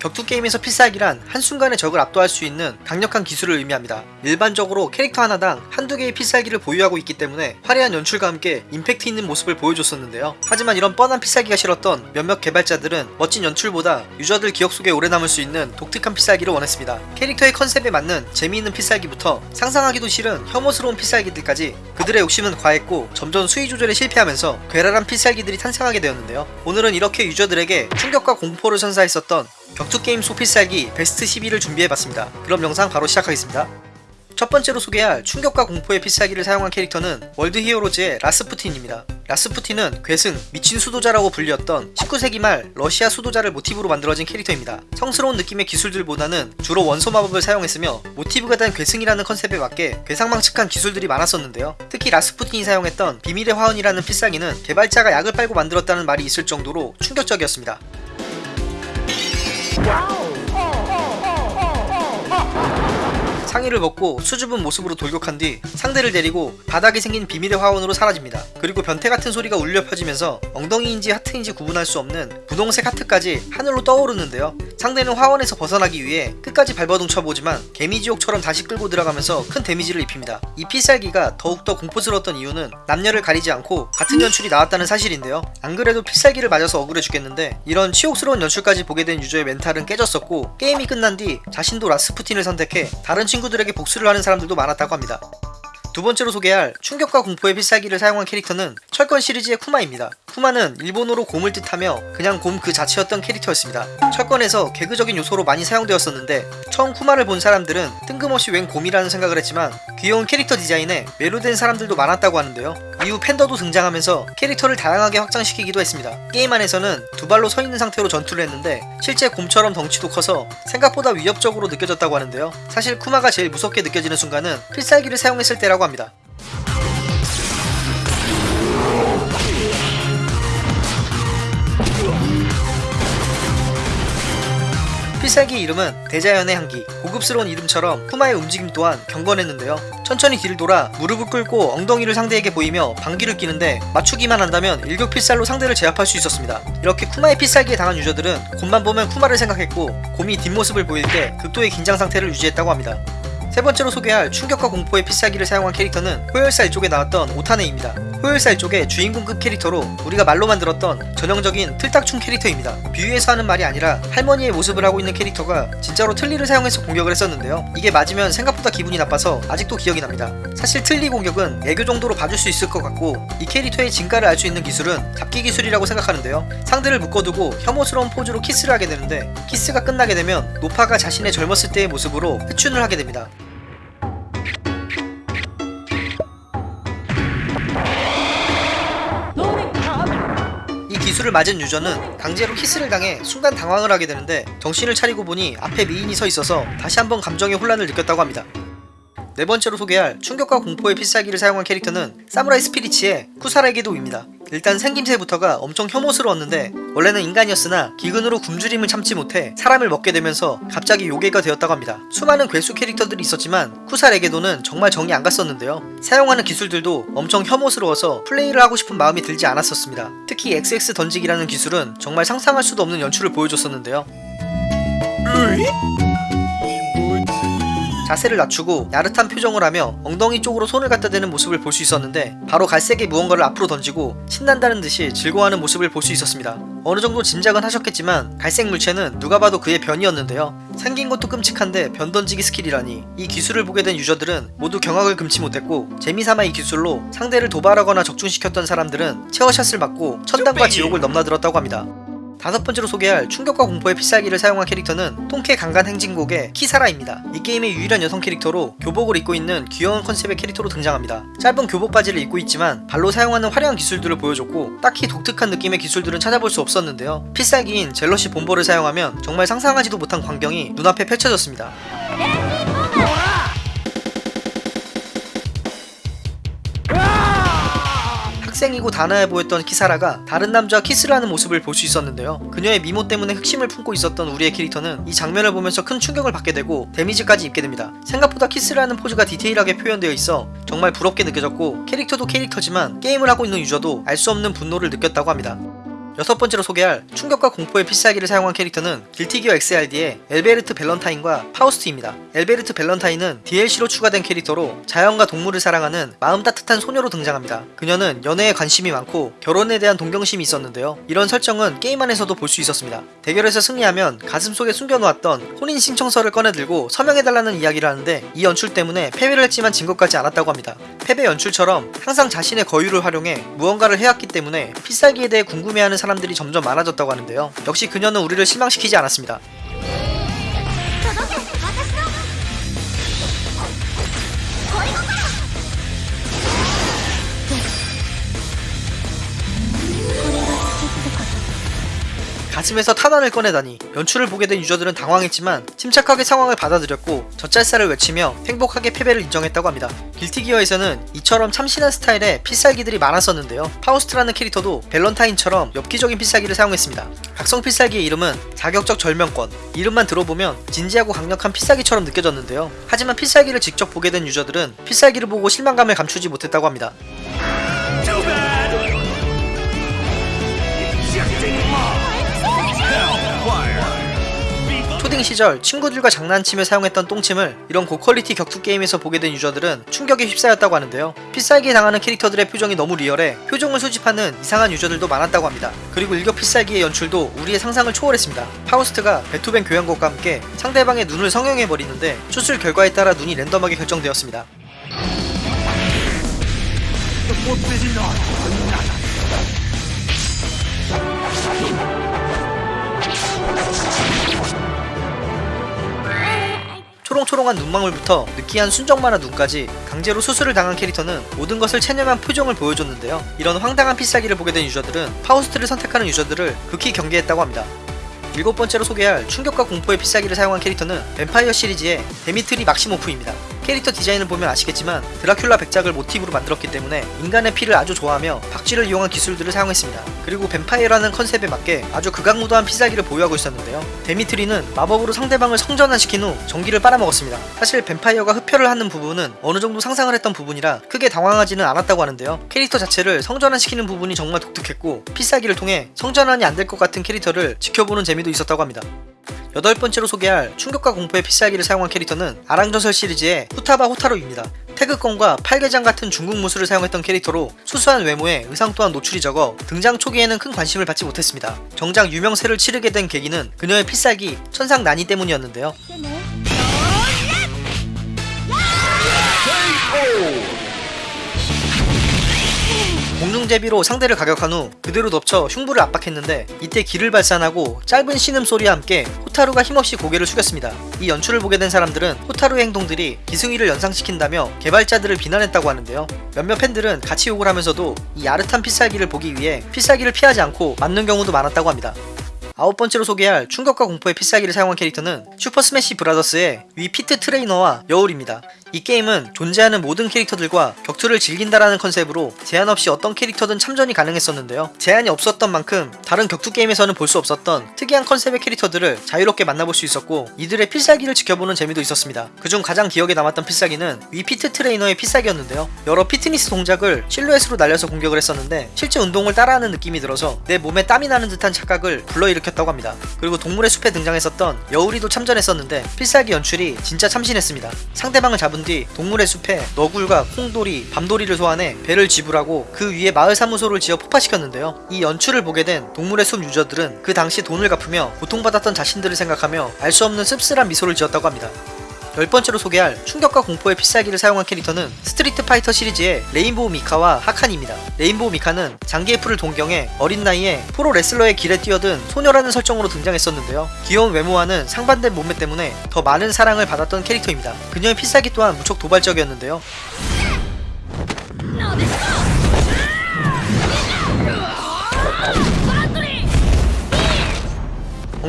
격투 게임에서 필살기란 한순간에 적을 압도할 수 있는 강력한 기술을 의미합니다. 일반적으로 캐릭터 하나당 한두 개의 필살기를 보유하고 있기 때문에 화려한 연출과 함께 임팩트 있는 모습을 보여줬었는데요. 하지만 이런 뻔한 필살기가 싫었던 몇몇 개발자들은 멋진 연출보다 유저들 기억 속에 오래 남을 수 있는 독특한 필살기를 원했습니다. 캐릭터의 컨셉에 맞는 재미있는 필살기부터 상상하기도 싫은 혐오스러운 필살기들까지 그들의 욕심은 과했고 점점 수위 조절에 실패하면서 괴랄한 필살기들이 탄생하게 되었는데요. 오늘은 이렇게 유저들에게 충격과 공포를 선사했었던 격투게임 속 필살기 베스트 12를 준비해봤습니다. 그럼 영상 바로 시작하겠습니다. 첫 번째로 소개할 충격과 공포의 필살기를 사용한 캐릭터는 월드 히어로즈의 라스푸틴입니다. 라스푸틴은 괴승, 미친 수도자라고 불렸던 19세기 말 러시아 수도자를 모티브로 만들어진 캐릭터입니다. 성스러운 느낌의 기술들보다는 주로 원소 마법을 사용했으며 모티브가 된 괴승이라는 컨셉에 맞게 괴상망측한 기술들이 많았었는데요. 특히 라스푸틴이 사용했던 비밀의 화원이라는 필살기는 개발자가 약을 빨고 만들었다는 말이 있을 정도로 충격적이었습니다. 상의를 벗고 수줍은 모습으로 돌격한 뒤 상대를 데리고 바닥에 생긴 비밀의 화원으로 사라집니다. 그리고 변태 같은 소리가 울려 퍼지면서 엉덩이인지 하트인지 구분할 수 없는 분홍색 하트까지 하늘로 떠오르는데요. 상대는 화원에서 벗어나기 위해 끝까지 발버둥 쳐보지만 개미지옥처럼 다시 끌고 들어가면서 큰 데미지를 입힙니다. 이 필살기가 더욱더 공포스러웠던 이유는 남녀를 가리지 않고 같은 연출이 나왔다는 사실인데요. 안 그래도 필살기를 맞아서 억울해 죽겠는데 이런 치욕스러운 연출까지 보게 된 유저의 멘탈은 깨졌었고 게임이 끝난 뒤 자신도 라스푸틴을 선택해 다른 친구들에게 복수를 하는 사람들도 많았다고 합니다. 두 번째로 소개할 충격과 공포의 필살기를 사용한 캐릭터는 철권 시리즈의 쿠마입니다. 쿠마는 일본어로 곰을 뜻하며 그냥 곰 그 자체였던 캐릭터였습니다. 철권에서 개그적인 요소로 많이 사용되었었는데 처음 쿠마를 본 사람들은 뜬금없이 웬 곰이라는 생각을 했지만 귀여운 캐릭터 디자인에 매료된 사람들도 많았다고 하는데요. 이후 팬더도 등장하면서 캐릭터를 다양하게 확장시키기도 했습니다. 게임 안에서는 두 발로 서 있는 상태로 전투를 했는데 실제 곰처럼 덩치도 커서 생각보다 위협적으로 느껴졌다고 하는데요. 사실 쿠마가 제일 무섭게 느껴지는 순간은 필살기를 사용했을 때라고 합니다. 필살기 이름은 대자연의 향기 고급스러운 이름처럼 쿠마의 움직임 또한 경건했는데요. 천천히 뒤를 돌아 무릎을 꿇고 엉덩이를 상대에게 보이며 방귀를 끼는데 맞추기만 한다면 일격필살로 상대를 제압할 수 있었습니다. 이렇게 쿠마의 필살기에 당한 유저들은 곰만 보면 쿠마를 생각했고 곰이 뒷모습을 보일 때 극도의 긴장 상태를 유지했다고 합니다. 세 번째로 소개할 충격과 공포의 필살기를 사용한 캐릭터는 호열살 쪽에 나왔던 오타네입니다. 호열살 쪽의 주인공급 캐릭터로 우리가 말로만 들었던 전형적인 틀딱충 캐릭터입니다. 비유해서 하는 말이 아니라 할머니의 모습을 하고 있는 캐릭터가 진짜로 틀니를 사용해서 공격을 했었는데요. 이게 맞으면 생각보다 기분이 나빠서 아직도 기억이 납니다. 사실 틀니 공격은 애교 정도로 봐줄 수 있을 것 같고 이 캐릭터의 진가를 알 수 있는 기술은 잡기 기술이라고 생각하는데요. 상대를 묶어두고 혐오스러운 포즈로 키스를 하게 되는데 키스가 끝나게 되면 노파가 자신의 젊었을 때의 모습으로 회춘을 하게 됩니다. 이 기술을 맞은 유저는 강제로 키스를 당해 순간 당황을 하게 되는데 정신을 차리고 보니 앞에 미인이 서 있어서 다시 한번 감정의 혼란을 느꼈다고 합니다. 네 번째로 소개할 충격과 공포의 필살기를 사용한 캐릭터는 사무라이 스피리츠의 쿠사레게도입니다. 일단 생김새부터가 엄청 혐오스러웠는데 원래는 인간이었으나 기근으로 굶주림을 참지 못해 사람을 먹게 되면서 갑자기 요괴가 되었다고 합니다. 수많은 괴수 캐릭터들이 있었지만 쿠사레게도는 정말 정이 안 갔었는데요. 사용하는 기술들도 엄청 혐오스러워서 플레이를 하고 싶은 마음이 들지 않았었습니다. 특히 XX 던지기라는 기술은 정말 상상할 수도 없는 연출을 보여줬었는데요. 자세를 낮추고 야릇한 표정을 하며 엉덩이 쪽으로 손을 갖다 대는 모습을 볼 수 있었는데 바로 갈색의 무언가를 앞으로 던지고 신난다는 듯이 즐거워하는 모습을 볼 수 있었습니다. 어느 정도 짐작은 하셨겠지만 갈색 물체는 누가 봐도 그의 변이었는데요. 생긴 것도 끔찍한데 변 던지기 스킬이라니 이 기술을 보게 된 유저들은 모두 경악을 금치 못했고 재미삼아 이 기술로 상대를 도발하거나 적중시켰던 사람들은 체어샷을 맞고 천당과 지옥을 넘나들었다고 합니다. 다섯 번째로 소개할 충격과 공포의 필살기를 사용한 캐릭터는 통쾌 강간 행진곡의 키사라입니다. 이 게임의 유일한 여성 캐릭터로 교복을 입고 있는 귀여운 컨셉의 캐릭터로 등장합니다. 짧은 교복 바지를 입고 있지만 발로 사용하는 화려한 기술들을 보여줬고 딱히 독특한 느낌의 기술들은 찾아볼 수 없었는데요. 필살기인 젤러시 본보를 사용하면 정말 상상하지도 못한 광경이 눈앞에 펼쳐졌습니다. 학생이고 단아해 보였던 키사라가 다른 남자와 키스를 하는 모습을 볼 수 있었는데요. 그녀의 미모 때문에 흑심을 품고 있었던 우리의 캐릭터는 이 장면을 보면서 큰 충격을 받게 되고 데미지까지 입게 됩니다. 생각보다 키스를 하는 포즈가 디테일하게 표현되어 있어 정말 부럽게 느껴졌고 캐릭터도 캐릭터지만 게임을 하고 있는 유저도 알 수 없는 분노를 느꼈다고 합니다. 여섯 번째로 소개할 충격과 공포의 필살기를 사용한 캐릭터는 길티기어 XRD의 엘펠트 밸런타인과 파우스트입니다. 엘펠트 밸런타인은 DLC로 추가된 캐릭터로 자연과 동물을 사랑하는 마음 따뜻한 소녀로 등장합니다. 그녀는 연애에 관심이 많고 결혼에 대한 동경심이 있었는데요. 이런 설정은 게임 안에서도 볼 수 있었습니다. 대결에서 승리하면 가슴 속에 숨겨놓았던 혼인 신청서를 꺼내들고 서명해달라는 이야기를 하는데 이 연출 때문에 패배를 했지만 진 것 같지 않았다고 합니다. 패배 연출처럼 항상 자신의 거유를 활용해 무언가를 해왔기 때문에 필살기에 대해 궁금해하는 사람 들이 점점 많아졌다고 하는데요. 역시 그녀는 우리를 실망시키지 않았습니다. 가슴에서 탄환을 꺼내다니 연출을 보게 된 유저들은 당황했지만 침착하게 상황을 받아들였고 젖잘살을 외치며 행복하게 패배를 인정했다고 합니다. 길티기어에서는 이처럼 참신한 스타일의 필살기들이 많았었는데요. 파우스트라는 캐릭터도 밸런타인처럼 엽기적인 필살기를 사용했습니다. 각성 필살기의 이름은 자극적 절명권. 이름만 들어보면 진지하고 강력한 필살기처럼 느껴졌는데요. 하지만 필살기를 직접 보게 된 유저들은 필살기를 보고 실망감을 감추지 못했다고 합니다. 초딩 시절 친구들과 장난치며 사용했던 똥침을 이런 고퀄리티 격투 게임에서 보게 된 유저들은 충격에 휩싸였다고 하는데요. 필살기에 당하는 캐릭터들의 표정이 너무 리얼해 표정을 수집하는 이상한 유저들도 많았다고 합니다. 그리고 일격 필살기의 연출도 우리의 상상을 초월했습니다. 파우스트가 베토벤 교향곡과 함께 상대방의 눈을 성형해버리는데 수술 결과에 따라 눈이 랜덤하게 결정되었습니다. 초롱초롱한 눈망울부터 느끼한 순정만화 눈까지 강제로 수술을 당한 캐릭터는 모든 것을 체념한 표정을 보여줬는데요. 이런 황당한 필살기를 보게 된 유저들은 파우스트를 선택하는 유저들을 극히 경계했다고 합니다. 일곱 번째로 소개할 충격과 공포의 필살기를 사용한 캐릭터는 뱀파이어 시리즈의 데미트리 막시모프입니다. 캐릭터 디자인을 보면 아시겠지만 드라큘라 백작을 모티브로 만들었기 때문에 인간의 피를 아주 좋아하며 박쥐를 이용한 기술들을 사용했습니다. 그리고 뱀파이어라는 컨셉에 맞게 아주 극악무도한 필살기를 보유하고 있었는데요. 데미트리는 마법으로 상대방을 성전환시킨 후 정기를 빨아먹었습니다. 사실 뱀파이어가 흡혈을 하는 부분은 어느 정도 상상을 했던 부분이라 크게 당황하지는 않았다고 하는데요. 캐릭터 자체를 성전환시키는 부분이 정말 독특했고 필살기를 통해 성전환이 안 될 것 같은 캐릭터를 지켜보는 재미도 있었다고 합니다. 여덟 번째로 소개할 충격과 공포의 필살기를 사용한 캐릭터는 아랑전설 시리즈의 후타바 호타루입니다. 태극권과 팔계장 같은 중국 무술을 사용했던 캐릭터로 수수한 외모에 의상 또한 노출이 적어 등장 초기에는 큰 관심을 받지 못했습니다. 정작 유명세를 치르게 된 계기는 그녀의 필살기 천상 난이 때문이었는데요. 데 공중제비로 상대를 가격한 후 그대로 덮쳐 흉부를 압박했는데 이때 기를 발산하고 짧은 신음 소리와 함께 호타루가 힘없이 고개를 숙였습니다. 이 연출을 보게 된 사람들은 호타루의 행동들이 기승위를 연상시킨다며 개발자들을 비난했다고 하는데요. 몇몇 팬들은 같이 욕을 하면서도 이 야릇한 필살기를 보기 위해 필살기를 피하지 않고 맞는 경우도 많았다고 합니다. 아홉 번째로 소개할 충격과 공포의 필살기를 사용한 캐릭터는 슈퍼 스매시 브라더스의 위 피트 트레이너와 여울입니다. 이 게임은 존재하는 모든 캐릭터들과 격투를 즐긴다라는 컨셉으로 제한 없이 어떤 캐릭터든 참전이 가능했었는데요. 제한이 없었던 만큼 다른 격투 게임에서는 볼 수 없었던 특이한 컨셉의 캐릭터들을 자유롭게 만나볼 수 있었고 이들의 필살기를 지켜보는 재미도 있었습니다. 그중 가장 기억에 남았던 필살기는 Wii Fit 트레이너의 필살기였는데요. 여러 피트니스 동작을 실루엣으로 날려서 공격을 했었는데 실제 운동을 따라하는 느낌이 들어서 내 몸에 땀이 나는 듯한 착각을 불러일으켰다고 합니다. 그리고 동물의 숲에 등장했었던 여울이도 참전했었는데 필살기 연출이 진짜 참신했습니다. 상대방을 잡은 뒤 동물의 숲에 너굴과 콩돌이, 밤돌이를 소환해 벨을 지불하고 그 위에 마을 사무소를 지어 폭파시켰는데요. 이 연출을 보게 된 동물의 숲 유저들은 그 당시 돈을 갚으며 고통받았던 자신들을 생각하며 알 수 없는 씁쓸한 미소를 지었다고 합니다. 열 번째로 소개할 충격과 공포의 필살기를 사용한 캐릭터는 스트리트 파이터 시리즈의 레인보우 미카와 하칸입니다. 레인보우 미카는 장기에프를을 동경해 어린 나이에 프로 레슬러의 길에 뛰어든 소녀라는 설정으로 등장했었는데요. 귀여운 외모와는 상반된 몸매 때문에 더 많은 사랑을 받았던 캐릭터입니다. 그녀의 필살기 또한 무척 도발적이었는데요.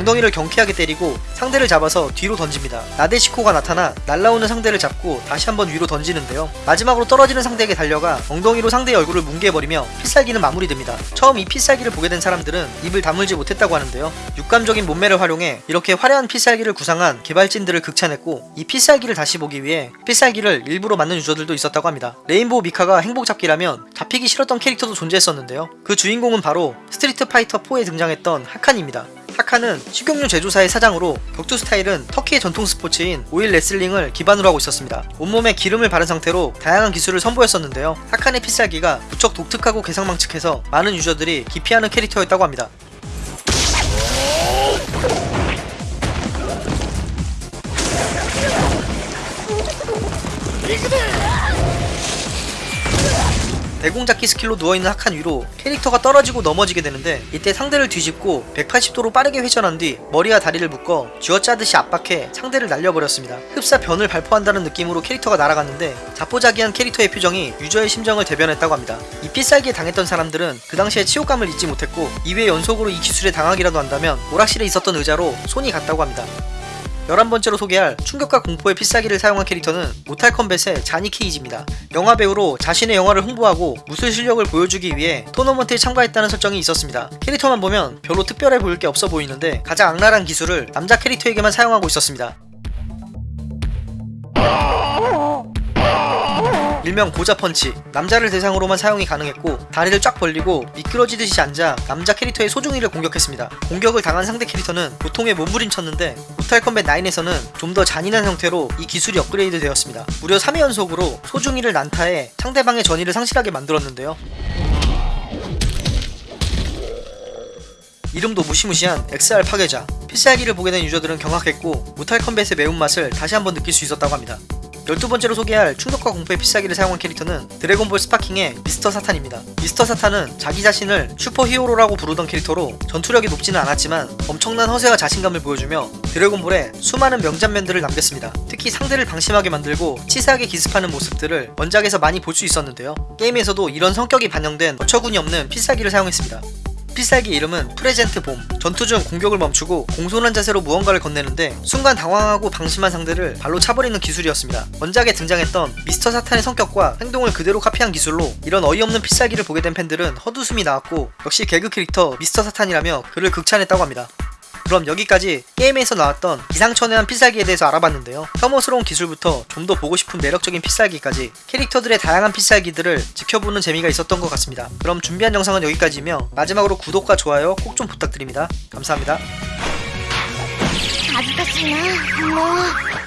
엉덩이를 경쾌하게 때리고 상대를 잡아서 뒤로 던집니다. 나데시코가 나타나 날라오는 상대를 잡고 다시 한번 위로 던지는데요. 마지막으로 떨어지는 상대에게 달려가 엉덩이로 상대의 얼굴을 뭉개버리며 필살기는 마무리됩니다. 처음 이 필살기를 보게 된 사람들은 입을 다물지 못했다고 하는데요. 육감적인 몸매를 활용해 이렇게 화려한 필살기를 구상한 개발진들을 극찬했고 이 필살기를 다시 보기 위해 필살기를 일부러 맞는 유저들도 있었다고 합니다. 레인보우 미카가 행복 잡기라면 잡히기 싫었던 캐릭터도 존재했었는데요. 그 주인공은 바로 스트리트 파이터 4에 등장했던 하칸입니다. 하칸은 식용유 제조사의 사장으로 격투 스타일은 터키의 전통 스포츠인 오일 레슬링을 기반으로 하고 있었습니다. 온몸에 기름을 바른 상태로 다양한 기술을 선보였었는데요. 하칸의 필살기가 무척 독특하고 괴상망측해서 많은 유저들이 기피하는 캐릭터였다고 합니다. 대공잡기 스킬로 누워있는 하칸 위로 캐릭터가 떨어지고 넘어지게 되는데 이때 상대를 뒤집고 180도로 빠르게 회전한 뒤 머리와 다리를 묶어 쥐어짜듯이 압박해 상대를 날려버렸습니다. 흡사 변을 발포한다는 느낌으로 캐릭터가 날아갔는데 자포자기한 캐릭터의 표정이 유저의 심정을 대변했다고 합니다. 이 필살기에 당했던 사람들은 그 당시에 치욕감을 잊지 못했고 2회 연속으로 이 기술에 당하기라도 한다면 오락실에 있었던 의자로 손이 갔다고 합니다. 11번째로 소개할 충격과 공포의 필살기를 사용한 캐릭터는 모탈 컴뱃의 자니 케이지입니다. 영화 배우로 자신의 영화를 홍보하고 무술 실력을 보여주기 위해 토너먼트에 참가했다는 설정이 있었습니다. 캐릭터만 보면 별로 특별해 보일 게 없어 보이는데 가장 악랄한 기술을 남자 캐릭터에게만 사용하고 있었습니다. 일명 고자 펀치. 남자를 대상으로만 사용이 가능했고 다리를 쫙 벌리고 미끄러지듯이 앉아 남자 캐릭터의 소중이를 공격했습니다. 공격을 당한 상대 캐릭터는 고통에 몸부림쳤는데 모탈 컴뱃 9에서는 좀 더 잔인한 형태로 이 기술이 업그레이드 되었습니다. 무려 3회 연속으로 소중이를 난타해 상대방의 전의를 상실하게 만들었는데요. 이름도 무시무시한 X-ray 파괴자. 필살기를 보게 된 유저들은 경악했고 모탈 컴뱃의 매운맛을 다시 한번 느낄 수 있었다고 합니다 12번째로 소개할 충격과 공포의 필살기를 사용한 캐릭터는 드래곤볼 스파킹의 미스터 사탄입니다. 미스터 사탄은 자기 자신을 슈퍼 히어로라고 부르던 캐릭터로 전투력이 높지는 않았지만 엄청난 허세와 자신감을 보여주며 드래곤볼에 수많은 명장면들을 남겼습니다. 특히 상대를 방심하게 만들고 치사하게 기습하는 모습들을 원작에서 많이 볼 수 있었는데요. 게임에서도 이런 성격이 반영된 어처구니 없는 필살기를 사용했습니다. 필살기 이름은 present bomb. 전투 중 공격을 멈추고 공손한 자세로 무언가를 건네는데 순간 당황하고 방심한 상대를 발로 차버리는 기술이었습니다. 원작에 등장했던 미스터 사탄의 성격과 행동을 그대로 카피한 기술로 이런 어이없는 필살기를 보게 된 팬들은 헛웃음이 나왔고 역시 개그 캐릭터 미스터 사탄이라며 그를 극찬했다고 합니다. 그럼 여기까지 게임에서 나왔던 기상천외한 필살기에 대해서 알아봤는데요. 혐오스러운 기술부터 좀 더 보고 싶은 매력적인 필살기까지 캐릭터들의 다양한 필살기들을 지켜보는 재미가 있었던 것 같습니다. 그럼 준비한 영상은 여기까지며 마지막으로 구독과 좋아요 꼭 좀 부탁드립니다. 감사합니다. 恥ずかしいなもう